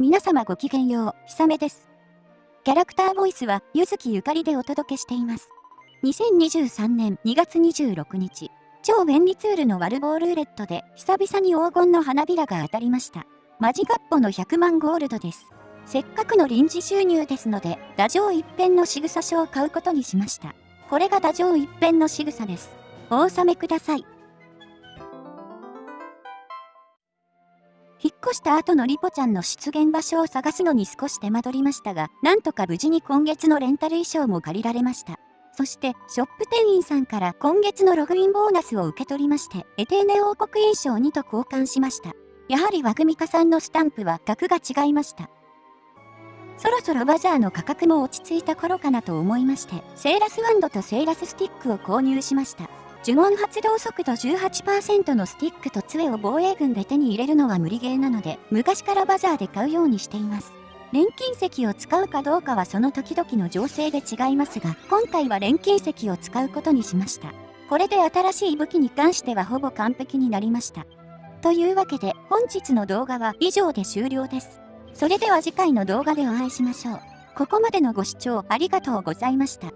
皆様ごきげんよう、ひさめです。キャラクターボイスは、ゆずきゆかりでお届けしています。2023年2月26日、超便利ツールのワルボールーレットで、久々に黄金の花びらが当たりました。マジガッポの100万ゴールドです。せっかくの臨時収入ですので、打上一辺の仕草書を買うことにしました。これが打上一辺の仕草です。お納めください。引っ越した後のリポちゃんの出現場所を探すのに少し手間取りましたが、なんとか無事に今月のレンタル衣装も借りられました。そして、ショップ店員さんから今月のログインボーナスを受け取りまして、エテーネ王国印象2と交換しました。やはりワグミカさんのスタンプは額が違いました。そろそろバザーの価格も落ち着いた頃かなと思いまして、セーラスワンドとセーラススティックを購入しました。呪文発動速度18%のスティックと杖を防衛軍で手に入れるのは無理ゲーなので、昔からバザーで買うようにしています。錬金石を使うかどうかはその時々の情勢で違いますが、今回は錬金石を使うことにしました。これで新しい武器に関してはほぼ完璧になりました。というわけで、本日の動画は以上で終了です。それでは次回の動画でお会いしましょう。ここまでのご視聴ありがとうございました。